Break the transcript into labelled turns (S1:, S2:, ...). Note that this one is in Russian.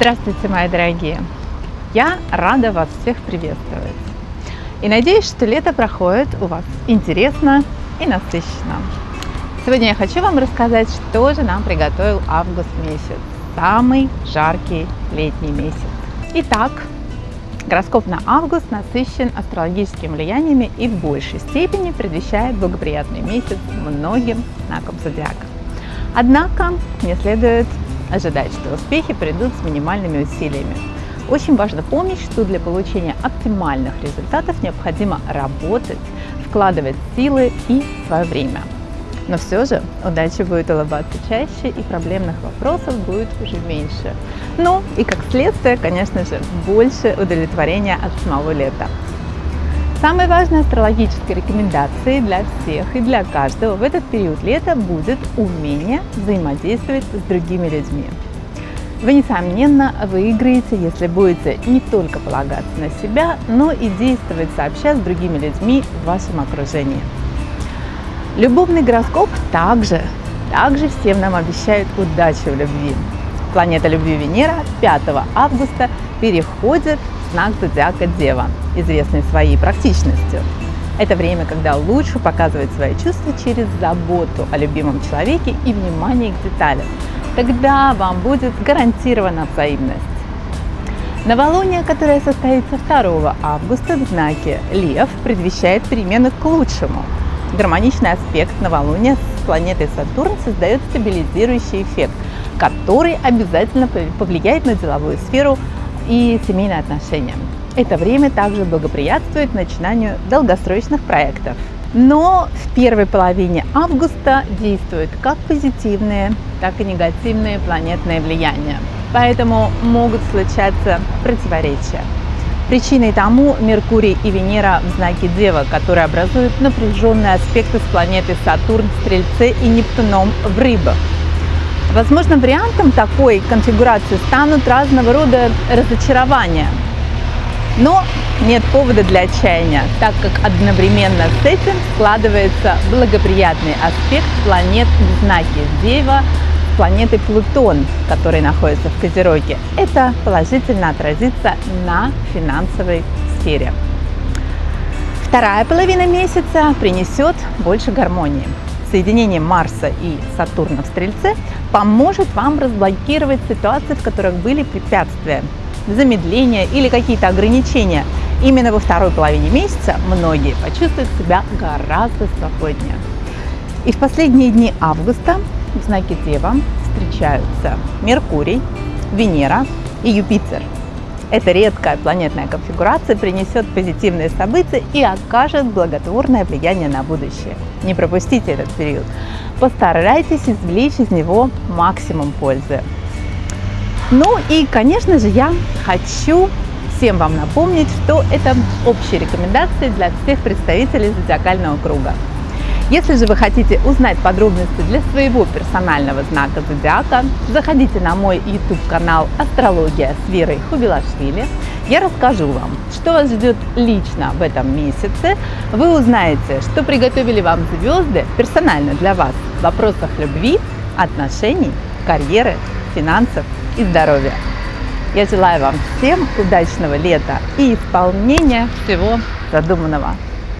S1: Здравствуйте, мои дорогие! Я рада вас всех приветствовать. И надеюсь, что лето проходит у вас интересно и насыщенно. Сегодня я хочу вам рассказать, что же нам приготовил август месяц, самый жаркий летний месяц. Итак, гороскоп на август насыщен астрологическими влияниями и в большей степени предвещает благоприятный месяц многим знакам зодиака. Однако не следует ожидать, что успехи придут с минимальными усилиями. Очень важно помнить, что для получения оптимальных результатов необходимо работать, вкладывать силы и свое время. Но все же удача будет улыбаться чаще и проблемных вопросов будет уже меньше. Ну и как следствие, конечно же, больше удовлетворения от самого лета. Самой важной астрологической рекомендацией для всех и для каждого в этот период лета будет умение взаимодействовать с другими людьми. Вы, несомненно, выиграете, если будете не только полагаться на себя, но и действовать сообща с другими людьми в вашем окружении. Любовный гороскоп также, также всем нам обещает удачу в любви. Планета любви Венера 5 августа переходит знак зодиака Дева, известный своей практичностью. Это время, когда лучше показывать свои чувства через заботу о любимом человеке и внимание к деталям. Тогда вам будет гарантирована взаимность. Новолуние, которое состоится 2 августа в знаке Лев, предвещает перемены к лучшему. Гармоничный аспект новолуния с планетой Сатурн создает стабилизирующий эффект, который обязательно повлияет на деловую сферу и семейные отношения. Это время также благоприятствует начинанию долгосрочных проектов. Но в первой половине августа действуют как позитивные, так и негативные планетные влияния. Поэтому могут случаться противоречия. Причиной тому Меркурий и Венера в знаке Дева, которые образуют напряженные аспекты с планетой Сатурн в Стрельце и Нептуном в Рыбах. Возможно, вариантом такой конфигурации станут разного рода разочарования. Но нет повода для отчаяния, так как одновременно с этим складывается благоприятный аспект планет в знаке Дева планеты Плутон, который находится в Козероге. Это положительно отразится на финансовой сфере. Вторая половина месяца принесет больше гармонии соединение Марса и Сатурна в Стрельце поможет вам разблокировать ситуации, в которых были препятствия, замедления или какие-то ограничения. Именно во второй половине месяца многие почувствуют себя гораздо спокойнее. И в последние дни августа в знаке Дева встречаются Меркурий, Венера и Юпитер – эта редкая планетная конфигурация принесет позитивные события и окажет благотворное влияние на будущее. Не пропустите этот период. Постарайтесь извлечь из него максимум пользы. Ну и, конечно же, я хочу всем вам напомнить, что это общие рекомендации для всех представителей зодиакального круга. Если же вы хотите узнать подробности для своего персонального знака зодиака, заходите на мой YouTube канал «Астрология с Верой Хубилашвили». Я расскажу вам, что вас ждет лично в этом месяце. Вы узнаете, что приготовили вам звезды персонально для вас в вопросах любви, отношений, карьеры, финансов и здоровья. Я желаю вам всем удачного лета и исполнения всего задуманного.